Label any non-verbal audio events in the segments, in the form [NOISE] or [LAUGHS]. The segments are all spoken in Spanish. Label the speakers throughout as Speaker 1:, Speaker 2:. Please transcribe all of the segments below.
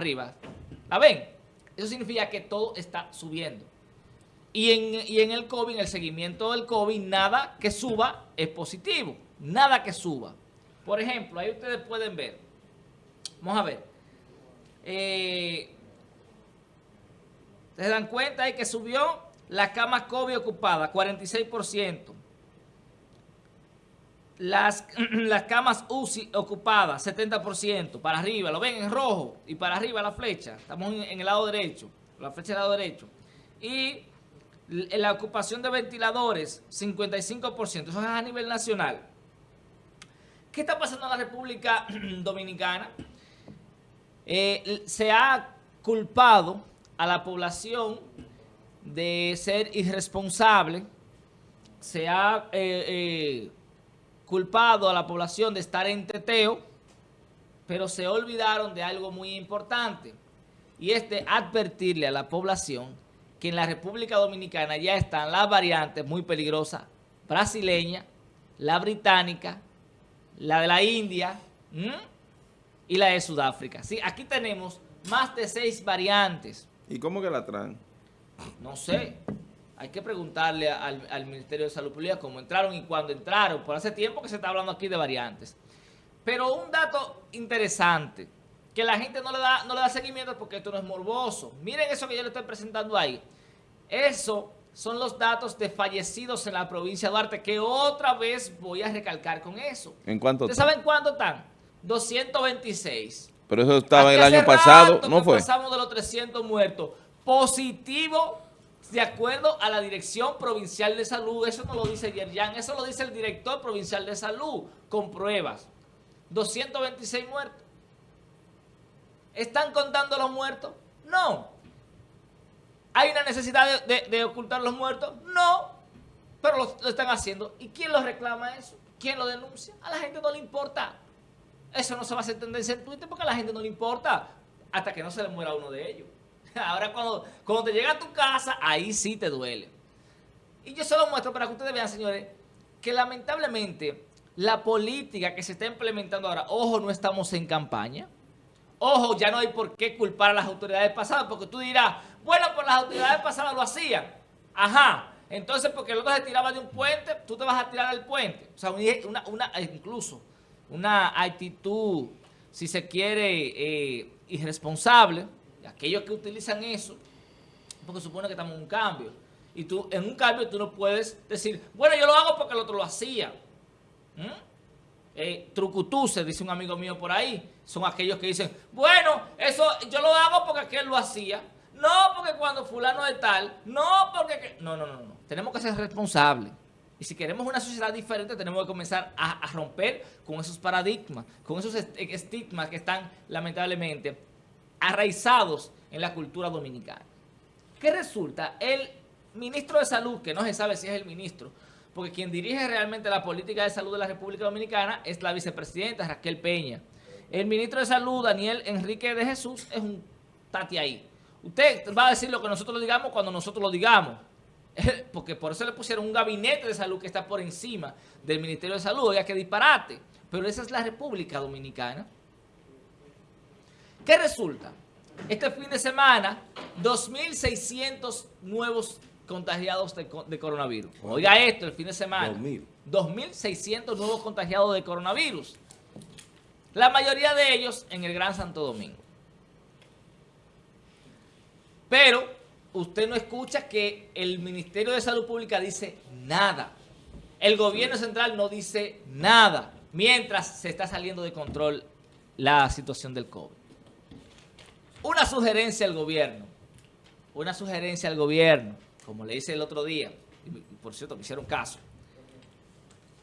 Speaker 1: arriba. ¿La ven? Eso significa que todo está subiendo. Y en, y en el COVID, en el seguimiento del COVID, nada que suba es positivo. Nada que suba. Por ejemplo, ahí ustedes pueden ver. Vamos a ver. Eh, ¿Se dan cuenta ahí que subió la cama COVID ocupada, 46%. Las, [CLEARS THROAT] las camas UCI ocupadas, 70%. Para arriba, lo ven en rojo. Y para arriba la flecha. Estamos en, el lado derecho. La flecha del lado derecho. Y la ocupación de ventiladores, 55%. Eso es a nivel nacional. ¿Qué está pasando en la República [CLEARS THROAT] Dominicana? Eh, se ha culpado a la población de ser irresponsable, se ha eh, eh, culpado a la población de estar en teteo, pero se olvidaron de algo muy importante, y es de advertirle a la población que en la República Dominicana ya están las variantes muy peligrosas, brasileña, la británica, la de la India y la de Sudáfrica. Sí, aquí tenemos más de seis variantes.
Speaker 2: ¿Y cómo que la traen?
Speaker 1: No sé. Hay que preguntarle al, Ministerio de Salud Pública cómo entraron y cuándo entraron. Por hace tiempo que se está hablando aquí de variantes. Pero un dato interesante, que la gente no le da, no le da seguimiento porque esto no es morboso. Miren eso que yo le estoy presentando ahí. Eso son los datos de fallecidos en la provincia de Duarte, que otra vez voy a recalcar con eso.
Speaker 2: ¿En cuánto?
Speaker 1: ¿Ustedes saben cuánto están? 226.
Speaker 2: Pero eso estaba el año pasado, ¿no fue?
Speaker 1: pasamos de los 300 muertos. Positivo, de acuerdo a la Dirección Provincial de Salud. Eso no lo dice Yerjan, eso lo dice el Director Provincial de Salud, con pruebas. 226 muertos. ¿Están contando los muertos? No. ¿Hay una necesidad de, ocultar los muertos? No. Pero lo, están haciendo. ¿Y quién lo reclama eso? ¿Quién lo denuncia? A la gente no le importa. Eso no se va a hacer tendencia en Twitter porque a la gente no le importa hasta que no se le muera uno de ellos. [LAUGHS] Ahora cuando, cuando te llega a tu casa, ahí sí te duele. Y yo se lo muestro para que ustedes vean, señores, que lamentablemente la política que se está implementando ahora, ojo, no estamos en campaña. Ojo, ya no hay por qué culpar a las autoridades pasadas, porque tú dirás, bueno, pues las autoridades pasadas lo hacían. Ajá, entonces porque el otro se tiraba de un puente, tú te vas a tirar del puente. O sea, una, una incluso una actitud, si se quiere, eh, irresponsable, aquellos que utilizan eso, porque supone que estamos en un cambio. Y tú, en un cambio, tú no puedes decir, bueno, yo lo hago porque el otro lo hacía. ¿Mm? Eh, se dice un amigo mío por ahí, son aquellos que dicen, bueno, eso yo lo hago porque aquel lo hacía. No porque cuando fulano es tal, no porque... No, no, no, no. Tenemos que ser responsables. Y si queremos una sociedad diferente, tenemos que comenzar a, romper con esos paradigmas, con esos estigmas que están, lamentablemente, arraizados en la cultura dominicana. ¿Qué resulta? El ministro de Salud, que no se sabe si es el ministro, porque quien dirige realmente la política de salud de la República Dominicana es la vicepresidenta Raquel Peña. El ministro de Salud, Daniel Enrique de Jesús, es un tati ahí. Usted va a decir lo que nosotros digamos cuando nosotros lo digamos. [LAUGHS] porque por eso le pusieron un gabinete de salud que está por encima del Ministerio de Salud. Oiga, que disparate. Pero esa es la República Dominicana. ¿Qué resulta? Este fin de semana, 2.600 nuevos contagiados de, coronavirus. Oiga esto, el fin de semana. 2.600 nuevos contagiados de coronavirus. La mayoría de ellos en el Gran Santo Domingo. Pero usted no escucha que el Ministerio de Salud Pública dice nada. El gobierno central no dice nada, mientras se está saliendo de control la situación del COVID. Una sugerencia al gobierno, una sugerencia al gobierno, como le hice el otro día, y por cierto me hicieron caso.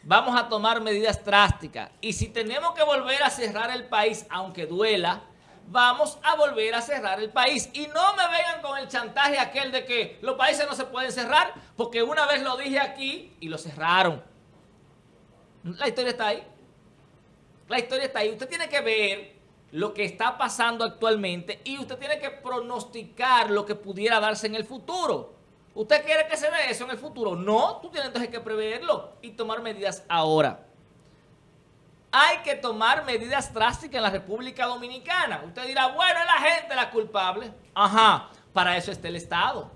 Speaker 1: Vamos a tomar medidas drásticas y si tenemos que volver a cerrar el país, aunque duela, vamos a volver a cerrar el país. Y no me vengan con el chantaje aquel de que los países no se pueden cerrar, porque una vez lo dije aquí y lo cerraron. La historia está ahí. La historia está ahí. Usted tiene que ver lo que está pasando actualmente y usted tiene que pronosticar lo que pudiera darse en el futuro. ¿Usted quiere que se dé eso en el futuro? No, tú tienes entonces que preverlo y tomar medidas ahora. hay que tomar medidas drásticas en la República Dominicana. Usted dirá, bueno, es la gente la culpable. Ajá, para eso está el Estado.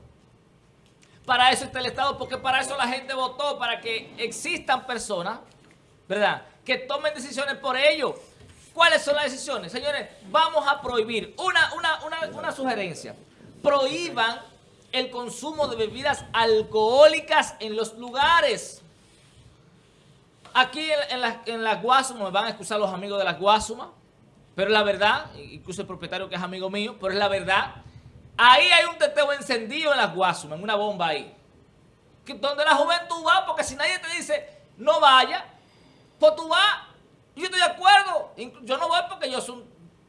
Speaker 1: Para eso está el Estado, porque para eso la gente votó, para que existan personas, ¿verdad?, que tomen decisiones por ello. ¿Cuáles son las decisiones? Señores, vamos a prohibir una, una, una, sugerencia. Prohíban el consumo de bebidas alcohólicas en los lugares. Aquí en, la, en las Guasumas, me van a excusar los amigos de las Guasumas, pero es la verdad, incluso el propietario que es amigo mío, pero es la verdad. Ahí hay un teteo encendido en las Guasumas, en una bomba ahí. donde la juventud va, porque si nadie te dice, no vaya, pues tú vas. Yo estoy de acuerdo. Yo no voy porque yo soy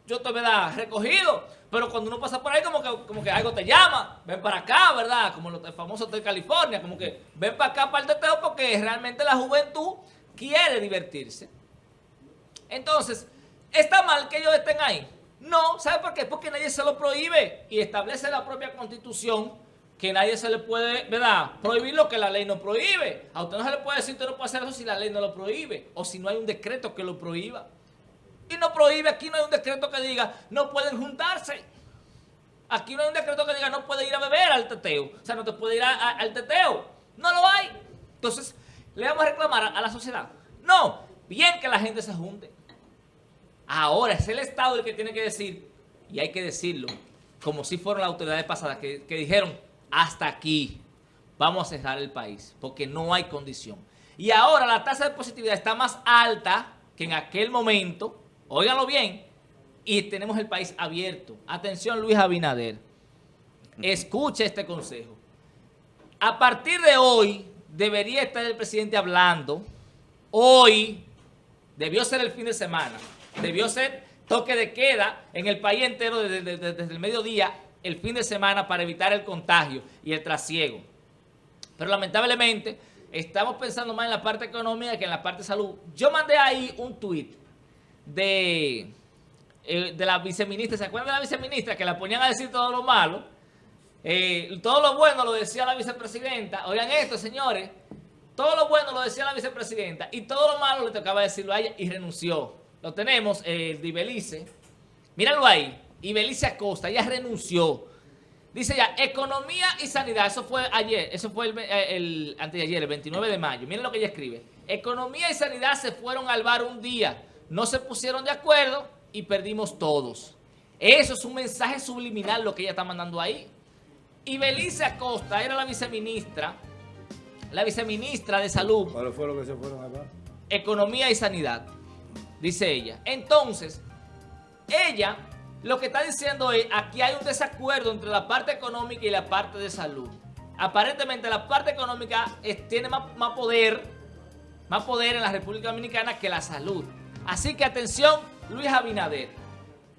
Speaker 1: yo te ¿verdad? recogido, pero cuando uno pasa por ahí como que, como que algo te llama, ven para acá, ¿verdad? Como los famosos de California, como que ven para acá para el teteo porque realmente la juventud quiere divertirse. Entonces, ¿está mal que ellos estén ahí? No, ¿sabe por qué? Porque nadie se lo prohíbe y establece la propia constitución que nadie se le puede, ¿verdad? Prohibir lo que la ley no prohíbe. A usted no se le puede decir usted no puede hacer eso si la ley no lo prohíbe o si no hay un decreto que lo prohíba. Y no prohíbe, aquí no hay un decreto que diga no pueden juntarse. Aquí no hay un decreto que diga no puede ir a beber al teteo. O sea, no te puede ir al teteo. No lo hay. Entonces, le vamos a reclamar a, la sociedad. No, bien que la gente se junte. Ahora es el Estado el que tiene que decir, y hay que decirlo, como si fueron las autoridades pasadas que dijeron, hasta aquí vamos a cerrar el país, porque no hay condición. Y ahora la tasa de positividad está más alta que en aquel momento, óiganlo bien, y tenemos el país abierto. Atención Luis Abinader, escuche este consejo. A partir de hoy, debería estar el presidente hablando. Hoy debió ser el fin de semana. Debió ser toque de queda en el país entero desde, desde el mediodía, el fin de semana, para evitar el contagio y el trasiego. Pero lamentablemente, estamos pensando más en la parte económica que en la parte salud. Yo mandé ahí un tuit de, eh, de la viceministra. ¿Se acuerdan de la viceministra que la ponían a decir todo lo malo? Eh, todo lo bueno lo decía la vicepresidenta. Oigan esto, señores. Todo lo bueno lo decía la vicepresidenta y todo lo malo le tocaba decirlo a ella y renunció. Lo tenemos, el de Ibelice. Míralo ahí. Ibelice Acosta, ella renunció. Dice ya, economía y sanidad. Eso fue ayer, eso fue el, eh, el antes de ayer, el 29 de mayo. Miren lo que ella escribe. Economía y sanidad se fueron al bar un día. No se pusieron de acuerdo y perdimos todos. Eso es un mensaje subliminal lo que ella está mandando ahí. Y Belice Acosta era la viceministra, la viceministra de Salud.
Speaker 3: ¿Cuál fue lo que se fueron acá?
Speaker 1: Economía y Sanidad, dice ella. Entonces, ella lo que está diciendo es, aquí hay un desacuerdo entre la parte económica y la parte de salud. Aparentemente la parte económica tiene más, poder, más poder en la República Dominicana que la salud. Así que atención, Luis Abinader.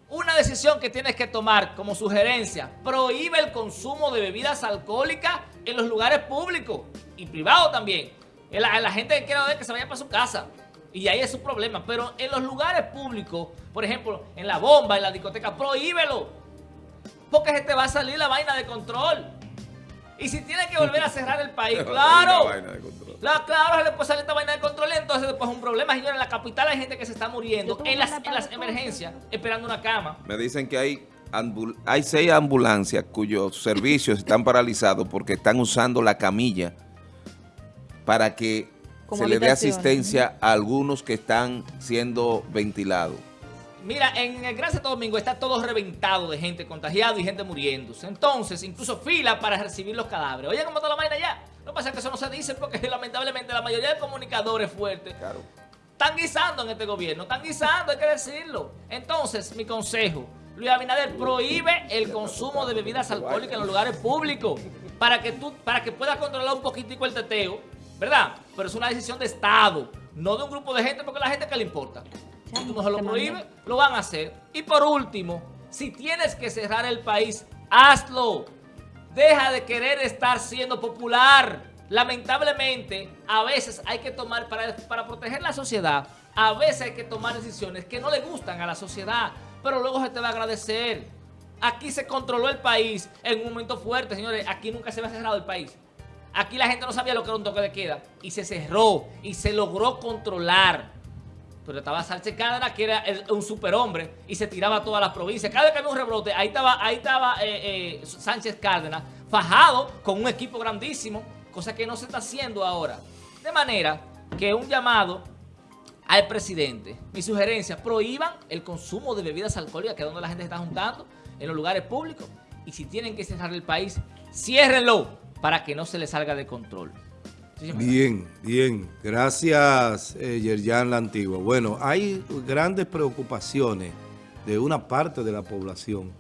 Speaker 1: Una decisión que tienes que tomar como sugerencia, prohíbe el consumo de bebidas alcohólicas en los lugares públicos y privados también. La, la gente que quiera ver que se vaya para su casa. Y ahí es su problema. Pero en los lugares públicos, por ejemplo, en la bomba, en la discoteca, prohíbelo. Porque se te va a salir la vaina de control. Y si tiene que volver a cerrar el país, [LAUGHS] claro. La, claro, se le puede salir esta vaina de control entonces después es un problema. Señores, en la capital hay gente que se está muriendo en las, en las emergencias esperando una cama.
Speaker 2: Me dicen que hay, hay seis ambulancias cuyos servicios están paralizados porque están usando la camilla para que se le dé asistencia a algunos que están siendo ventilados.
Speaker 1: Mira, en el Gran Santo Domingo está todo reventado de gente contagiada y gente muriéndose. Entonces, incluso fila para recibir los cadáveres. Oye, ¿cómo está la vaina ya? Lo que pasa es que eso no se dice porque [LAUGHS] lamentablemente la mayoría de comunicadores fuertes están guisando en este gobierno. Están guisando, hay que decirlo. Entonces, mi consejo, Luis Abinader, prohíbe el consumo de bebidas alcohólicas en los lugares públicos para que tú, para que puedas controlar un poquitico el teteo, ¿verdad? Pero es una decisión de Estado, no de un grupo de gente porque a la gente que le importa. Si tú no se lo prohíbes, lo van a hacer. Y por último, si tienes que cerrar el país, hazlo. Deja de querer estar siendo popular. Lamentablemente, a veces hay que tomar, para, para proteger la sociedad, a veces hay que tomar decisiones que no le gustan a la sociedad, pero luego se te va a agradecer. Aquí se controló el país en un momento fuerte, señores. Aquí nunca se había cerrado el país. Aquí la gente no sabía lo que era un toque de queda y se cerró y se logró controlar. Pero estaba Sánchez Cárdenas, que era un superhombre, y se tiraba a todas las provincias. Cada vez que había un rebrote, ahí estaba, ahí estaba eh, eh, Sánchez Cárdenas, fajado con un equipo grandísimo, cosa que no se está haciendo ahora. De manera que un llamado al presidente, mi sugerencia, prohíban el consumo de bebidas alcohólicas, que es donde la gente se está juntando, en los lugares públicos, y si tienen que cerrar el país, ciérrenlo para que no se le salga de control.
Speaker 3: Bien, bien. Gracias, eh, Yerjan La Antigua. Bueno, hay grandes preocupaciones de una parte de la población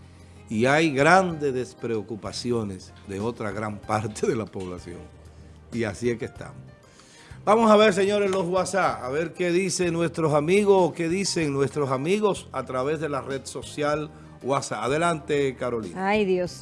Speaker 3: y hay grandes despreocupaciones de otra gran parte de la población. Y así es que estamos. Vamos a ver, señores, los WhatsApp, a ver qué dicen nuestros amigos, qué dicen nuestros amigos a través de la red social WhatsApp. Adelante, Carolina.
Speaker 4: Ay, Dios mío.